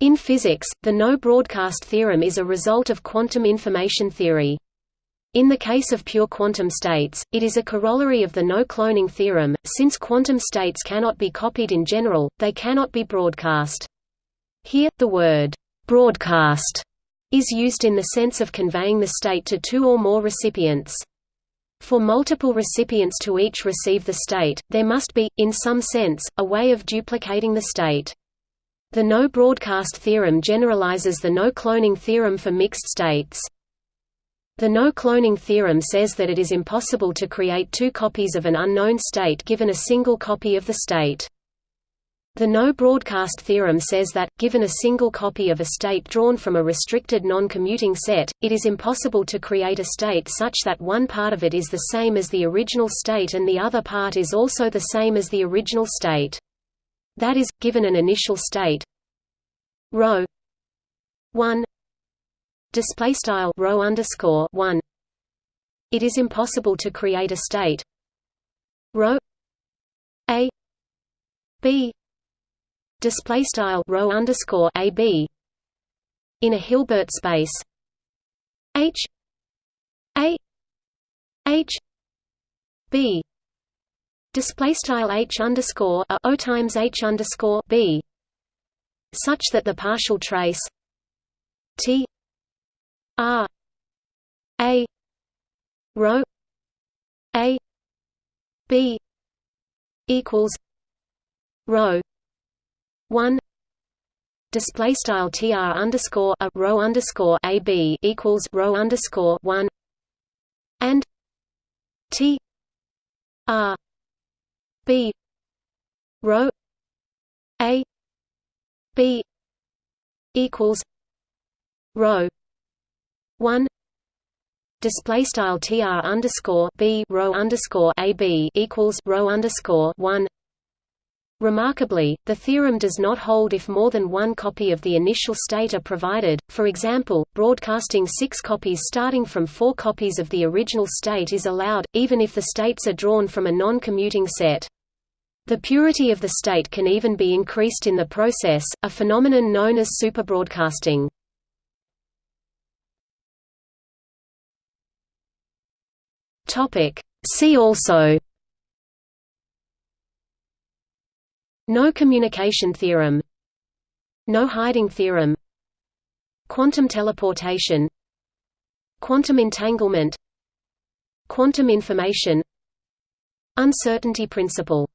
In physics, the no-broadcast theorem is a result of quantum information theory. In the case of pure quantum states, it is a corollary of the no-cloning theorem, since quantum states cannot be copied in general, they cannot be broadcast. Here, the word, "'broadcast' is used in the sense of conveying the state to two or more recipients. For multiple recipients to each receive the state, there must be, in some sense, a way of duplicating the state. The no-broadcast theorem generalizes the no-cloning theorem for mixed states. The no-cloning theorem says that it is impossible to create two copies of an unknown state given a single copy of the state. The no-broadcast theorem says that, given a single copy of a state drawn from a restricted non-commuting set, it is impossible to create a state such that one part of it is the same as the original state and the other part is also the same as the original state. That is, given an initial state. Rho one. Display style rho underscore one, it is impossible to create a state. Rho a. B. Display style rho underscore a b. In a Hilbert space. H. A. H. B display style h underscore a o times h underscore b such that the partial trace t r a rho a b equals rho one display style tr underscore a rho underscore a b equals rho underscore one and t r b. Rho a b equals rho one display style tr underscore b rho underscore a b equals rho underscore one. Remarkably, the theorem does not hold if more than one copy of the initial state are provided, for example, broadcasting six copies starting from four copies of the original state is allowed, even if the states are drawn from a non-commuting set. The purity of the state can even be increased in the process, a phenomenon known as superbroadcasting. See also. No communication theorem. No hiding theorem. Quantum teleportation. Quantum entanglement. Quantum information. Uncertainty principle